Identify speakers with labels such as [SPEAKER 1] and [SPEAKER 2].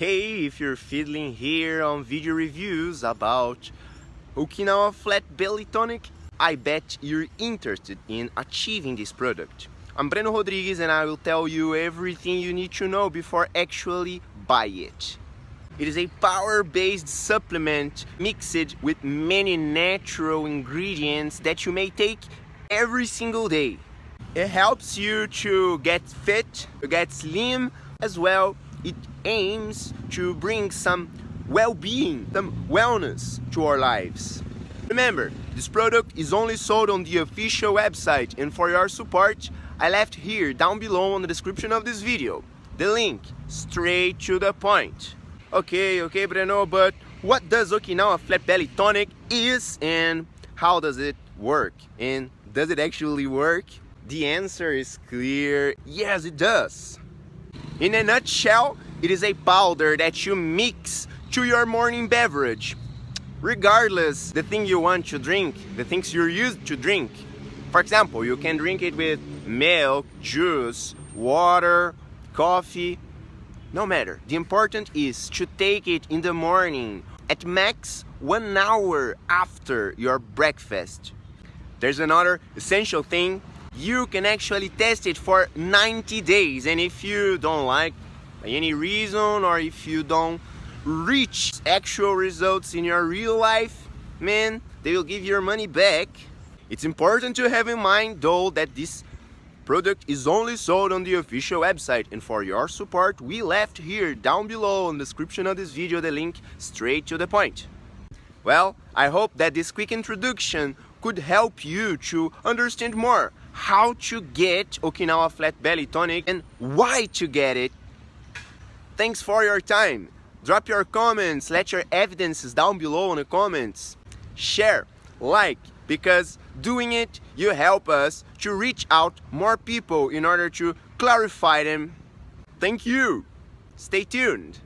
[SPEAKER 1] Hey, if you're fiddling here on video reviews about Okinawa Flat Belly Tonic, I bet you're interested in achieving this product. I'm Breno Rodriguez and I will tell you everything you need to know before actually buy it. It is a power-based supplement mixed with many natural ingredients that you may take every single day. It helps you to get fit, to get slim, as well it aims to bring some well-being, some wellness to our lives. Remember, this product is only sold on the official website and for your support, I left here down below on the description of this video, the link straight to the point. Okay, okay Breno, but what does Okinawa Flat Belly Tonic is and how does it work? And does it actually work? The answer is clear, yes it does. In a nutshell, it is a powder that you mix to your morning beverage. Regardless the thing you want to drink, the things you're used to drink. For example, you can drink it with milk, juice, water, coffee, no matter. The important is to take it in the morning at max one hour after your breakfast. There's another essential thing you can actually test it for 90 days. And if you don't like any reason or if you don't reach actual results in your real life man they will give your money back. It's important to have in mind though that this product is only sold on the official website. And for your support we left here down below in the description of this video the link straight to the point. Well i hope that this quick introduction could help you to understand more how to get Okinawa Flat Belly Tonic and why to get it. Thanks for your time. Drop your comments, let your evidences down below in the comments. Share, like, because doing it, you help us to reach out more people in order to clarify them. Thank you. Stay tuned.